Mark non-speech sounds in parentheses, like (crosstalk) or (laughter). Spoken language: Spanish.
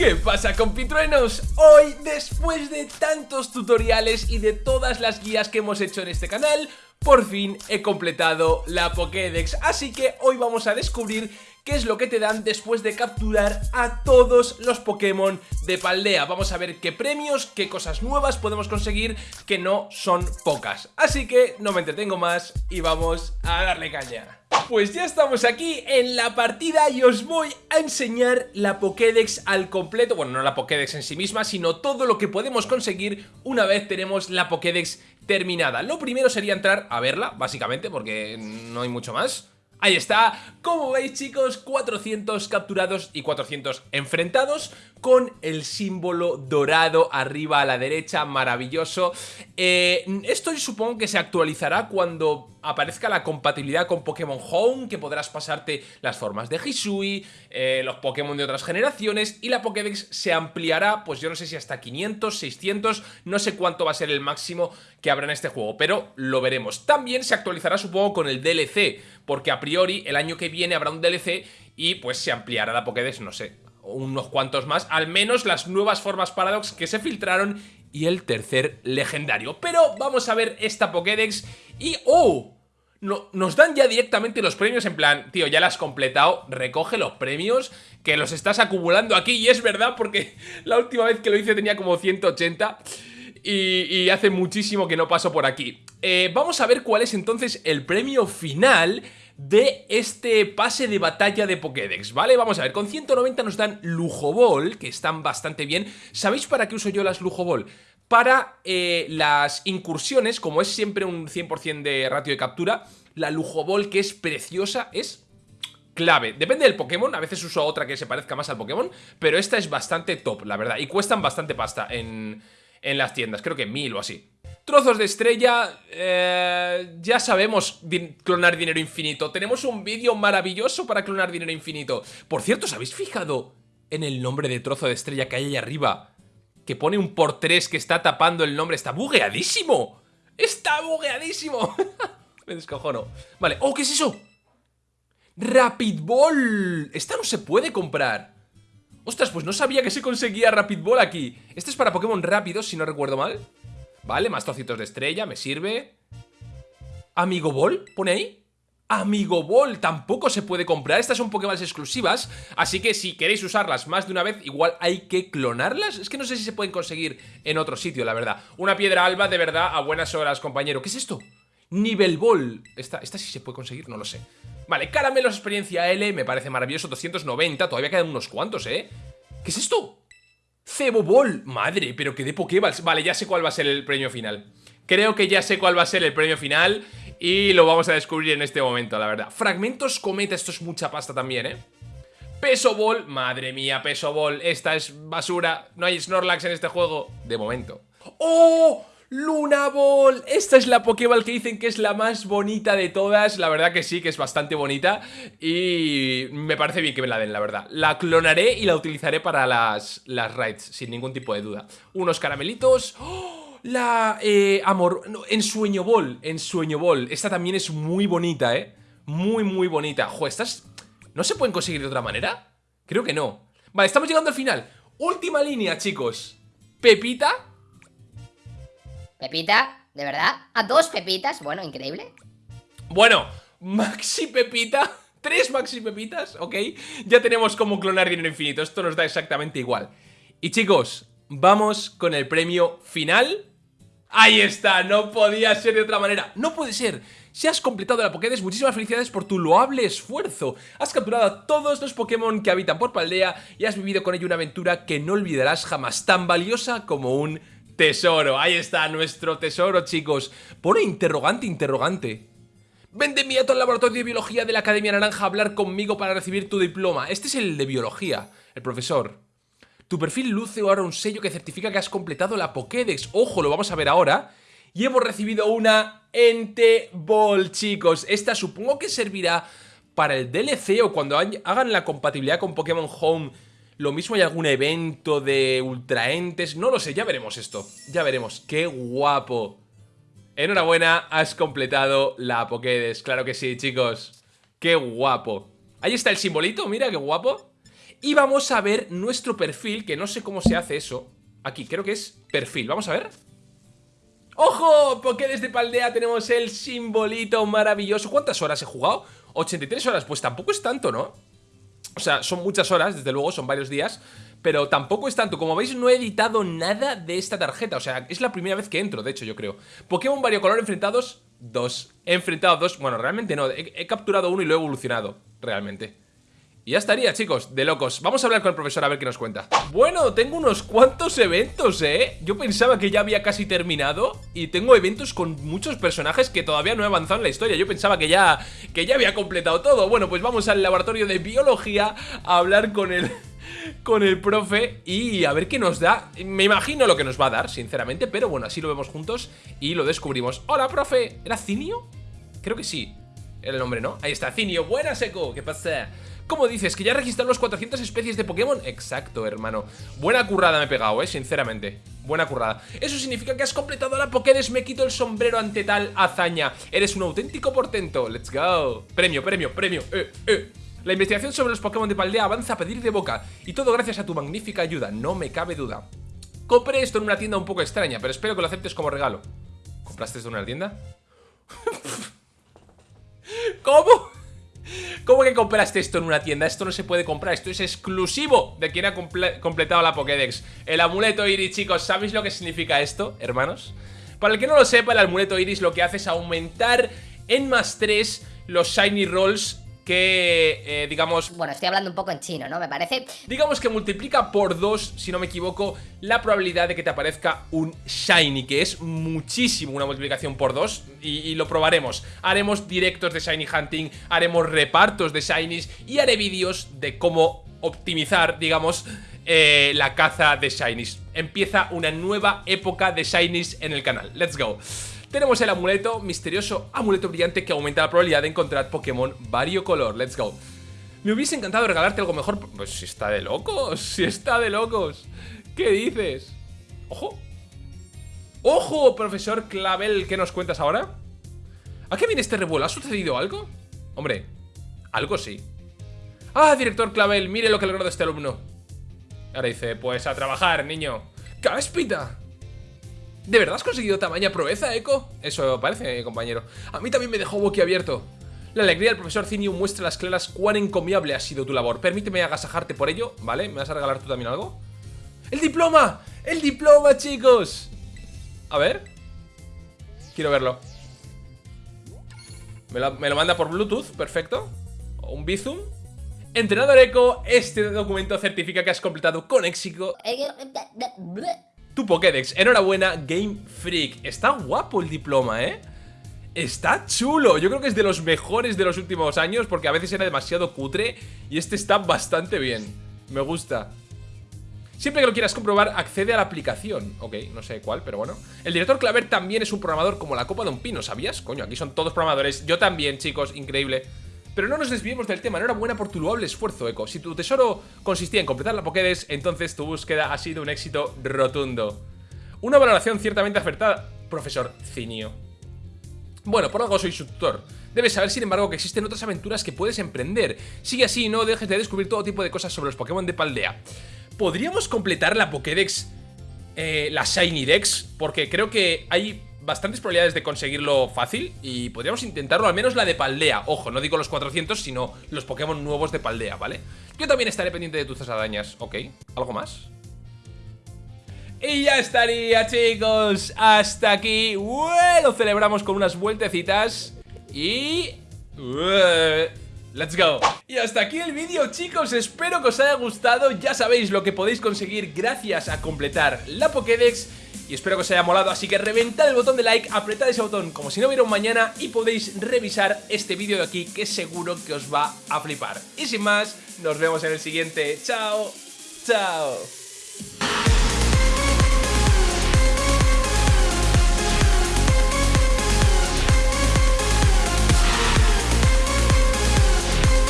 ¿Qué pasa compitruenos? Hoy, después de tantos tutoriales y de todas las guías que hemos hecho en este canal, por fin he completado la Pokédex, así que hoy vamos a descubrir qué es lo que te dan después de capturar a todos los Pokémon de Paldea. Vamos a ver qué premios, qué cosas nuevas podemos conseguir, que no son pocas. Así que no me entretengo más y vamos a darle caña. Pues ya estamos aquí en la partida y os voy a enseñar la Pokédex al completo. Bueno, no la Pokédex en sí misma, sino todo lo que podemos conseguir una vez tenemos la Pokédex terminada. Lo primero sería entrar a verla, básicamente, porque no hay mucho más. Ahí está, como veis chicos, 400 capturados y 400 enfrentados con el símbolo dorado arriba a la derecha, maravilloso. Eh, esto supongo que se actualizará cuando aparezca la compatibilidad con Pokémon Home, que podrás pasarte las formas de Hisui, eh, los Pokémon de otras generaciones, y la Pokédex se ampliará, pues yo no sé si hasta 500, 600, no sé cuánto va a ser el máximo que habrá en este juego, pero lo veremos. También se actualizará supongo con el DLC, porque a priori el año que viene habrá un DLC y pues se ampliará la Pokédex, no sé, unos cuantos más, al menos las nuevas formas Paradox que se filtraron y el tercer legendario. Pero vamos a ver esta Pokédex y... ¡Oh! No, nos dan ya directamente los premios en plan, tío, ya la has completado, recoge los premios que los estás acumulando aquí y es verdad porque la última vez que lo hice tenía como 180 y, hace muchísimo que no paso por aquí. Eh, vamos a ver cuál es entonces el premio final de este pase de batalla de Pokédex, ¿vale? Vamos a ver, con 190 nos dan Lujo Ball, que están bastante bien. ¿Sabéis para qué uso yo las Lujo Ball? Para eh, las incursiones, como es siempre un 100% de ratio de captura, la Lujo Ball, que es preciosa, es clave. Depende del Pokémon, a veces uso otra que se parezca más al Pokémon, pero esta es bastante top, la verdad. Y cuestan bastante pasta en, en las tiendas, creo que mil o así. Trozos de estrella, eh, ya sabemos clonar dinero infinito. Tenemos un vídeo maravilloso para clonar dinero infinito. Por cierto, ¿os habéis fijado en el nombre de trozo de estrella que hay ahí arriba? Que pone un por tres que está tapando el nombre. ¡Está bugueadísimo! ¡Está bugueadísimo! (laughs) Me descojono. Vale. ¡Oh, qué es eso! ¡Rapid Ball! Esta no se puede comprar. Ostras, pues no sabía que se conseguía Rapid Ball aquí. Este es para Pokémon rápidos, si no recuerdo mal. Vale, más trocitos de estrella, me sirve Amigo Ball, pone ahí. Amigo Ball tampoco se puede comprar. Estas son Pokémon exclusivas Así que si queréis usarlas más de una vez Igual hay que clonarlas. Es que no sé si se pueden conseguir en otro sitio, la verdad. Una piedra alba de verdad a buenas horas, compañero. ¿Qué es esto? Nivel Ball. Esta, esta sí se puede conseguir, no lo sé. Vale, caramelos experiencia L, me parece maravilloso 290, todavía quedan unos cuantos, ¿eh? ¿Qué es esto? Cebobol, madre, pero que de Pokéballs. Vale, ya sé cuál va a ser el premio final Creo que ya sé cuál va a ser el premio final Y lo vamos a descubrir en este momento, la verdad. Fragmentos cometa, esto es mucha pasta también, ¿eh? Peso Ball, madre mía, Peso Ball Esta es basura, no hay Snorlax en este juego De momento. ¡Oh! Luna Ball, esta es la Pokéball que dicen que es la más bonita de todas. La verdad que sí, que es bastante bonita. Y me parece bien que me la den, la verdad. La clonaré y la utilizaré para las, las raids, sin ningún tipo de duda. Unos caramelitos. ¡Oh! La eh, amor... en Sueño Ball, en Sueño Ball. Esta también es muy bonita, eh Muy, muy bonita. Jo, estas no se pueden conseguir de otra manera. Creo que no. Vale, estamos llegando al final. Última línea, chicos. Pepita. Pepita, ¿de verdad? ¿A dos pepitas? Bueno, increíble. Bueno, Maxi Pepita. (laughs) Tres Maxi Pepitas, ok. Ya tenemos cómo clonar dinero infinito. Esto nos da exactamente igual. Y chicos, vamos con el premio final Ahí está, no podía ser de otra manera No puede ser si has completado la Pokédex, muchísimas felicidades por tu loable esfuerzo. Has capturado a todos los Pokémon que habitan por Paldea y has vivido con ello una aventura que no olvidarás jamás, tan valiosa como un Tesoro, ahí está nuestro tesoro, chicos. Pone interrogante, interrogante. Ven de inmediato al laboratorio de biología de la Academia Naranja a hablar conmigo para recibir tu diploma. Este es el de biología, el profesor. Tu perfil luce ahora un sello que certifica que has completado la Pokédex. Ojo, lo vamos a ver ahora. Y hemos recibido una Ente Ball, chicos. Esta supongo que servirá para el DLC o cuando hagan la compatibilidad con Pokémon Home lo mismo hay algún evento de ultraentes, no lo sé, ya veremos esto, ya veremos. ¡Qué guapo! Enhorabuena, has completado la Pokédex, claro que sí, chicos. ¡Qué guapo! Ahí está el simbolito, mira qué guapo. Y vamos a ver nuestro perfil, que no sé cómo se hace eso. Aquí, creo que es perfil, vamos a ver. ¡Ojo! Porque desde Paldea tenemos el simbolito maravilloso. ¿Cuántas horas he jugado? 83 horas, pues tampoco es tanto, ¿no? O sea, son muchas horas, desde luego, son varios días Pero tampoco es tanto, como veis no he editado nada de esta tarjeta. O sea, es la primera vez que entro, de hecho, yo creo. Pokémon variocolor enfrentados, dos. He enfrentado dos, bueno, realmente no. He capturado uno y lo he evolucionado, realmente ya estaría, chicos, de locos. Vamos a hablar con el profesor a ver qué nos cuenta. Bueno, tengo unos cuantos eventos, ¿eh? Yo pensaba que ya había casi terminado Y tengo eventos con muchos personajes que todavía no he avanzado en la historia. Yo pensaba que ya, que ya había completado todo. Bueno, pues vamos al laboratorio de biología A hablar con el, (laughs) con el profe y a ver qué nos da. Me imagino lo que nos va a dar, sinceramente Pero bueno, así lo vemos juntos y lo descubrimos. Hola, profe, ¿era Cinio? Creo que sí, era el nombre, ¿no? Ahí está, Cinio, buenas, Eco, ¿qué pasa? ¿Cómo dices? ¿Que ya registrado los 400 especies de Pokémon? Exacto, hermano. Buena currada me he pegado, eh, sinceramente. Buena currada. Eso significa que has completado la Pokédex Me quito el sombrero ante tal hazaña. Eres un auténtico portento. Let's go. Premio, premio, premio. Eh, eh. La investigación sobre los Pokémon de Paldea avanza a pedir de boca. Y todo gracias a tu magnífica ayuda, no me cabe duda. Compré esto en una tienda un poco extraña Pero espero que lo aceptes como regalo. ¿Compraste esto en una tienda? (laughs) ¿Cómo? ¿Cómo que compraste esto en una tienda? Esto no se puede comprar, esto es exclusivo de quien ha completado la Pokédex El amuleto Iris, chicos, ¿sabéis lo que significa esto, hermanos? Para el que no lo sepa, el amuleto Iris lo que hace es aumentar en más 3 los Shiny Rolls que, eh, digamos... Bueno, estoy hablando un poco en chino, ¿no? Me parece... Digamos que multiplica por dos, si no me equivoco, la probabilidad de que te aparezca un Shiny, que es muchísimo una multiplicación por dos, y, lo probaremos. Haremos directos de Shiny Hunting, haremos repartos de Shinies, y haré vídeos de cómo optimizar, digamos, eh, la caza de Shinies. Empieza una nueva época de Shinies en el canal. Let's go. Tenemos el amuleto, misterioso amuleto brillante que aumenta la probabilidad de encontrar Pokémon variocolor. Let's go. Me hubiese encantado regalarte algo mejor. Pues si está de locos, (laughs) si está de locos. ¿Qué dices? ¡Ojo! ¡Ojo, profesor Clavel! ¿Qué nos cuentas ahora? ¿A qué viene este revuelo? ¿Ha sucedido algo? Hombre, algo sí. Ah, director Clavel, mire lo que ha logrado este alumno. Ahora dice, pues a trabajar, niño. ¡Cáspita! ¿De verdad has conseguido tamaña proeza, Eco? Eso parece, compañero. A mí también me dejó boquiabierto. La alegría del profesor Zinio muestra las claras cuán encomiable ha sido tu labor. Permíteme agasajarte por ello, ¿vale? ¿Me vas a regalar tú también algo? ¡El diploma! ¡El diploma, chicos! A ver. Quiero verlo. Me lo, me lo manda por Bluetooth, perfecto. Un Bizum. Entrenador Eco, este documento certifica que has completado con éxito Pokédex. Enhorabuena, Game Freak. Está guapo el diploma, ¿eh? Está chulo, yo creo que es de los mejores de los últimos años Porque a veces era demasiado cutre Y este está bastante bien Me gusta Siempre que lo quieras comprobar, accede a la aplicación Ok, no sé cuál, pero bueno El director Claver también es un programador como la copa de un pino ¿Sabías? Coño, aquí son todos programadores Yo también, chicos, increíble pero no nos desviemos del tema, enhorabuena por tu loable esfuerzo, Eco. Si tu tesoro consistía en completar la Pokédex, entonces tu búsqueda ha sido un éxito rotundo. Una valoración ciertamente acertada, profesor Cinio. Bueno, por algo soy su tutor. Debes saber, sin embargo, que existen otras aventuras que puedes emprender. Sigue así no dejes de descubrir todo tipo de cosas sobre los Pokémon de Paldea. ¿Podríamos completar la Pokédex, eh, la Shiny Dex? Porque creo que hay bastantes probabilidades de conseguirlo fácil y podríamos intentarlo, al menos la de Paldea. Ojo, no digo los 400, sino los Pokémon nuevos de Paldea, ¿vale? Yo también estaré pendiente de tus arañas. Ok, ¿algo más? Y ya estaría, chicos. Hasta aquí. Bueno, celebramos con unas vueltecitas. Y... Let's go Y hasta aquí el vídeo chicos, espero que os haya gustado Ya sabéis lo que podéis conseguir gracias a completar la Pokédex y espero que os haya molado, así que reventad el botón de like, apretad ese botón como si no hubiera un mañana y podéis revisar este vídeo de aquí que seguro que os va a flipar. Y sin más, nos vemos en el siguiente. ¡Chao! ¡Chao!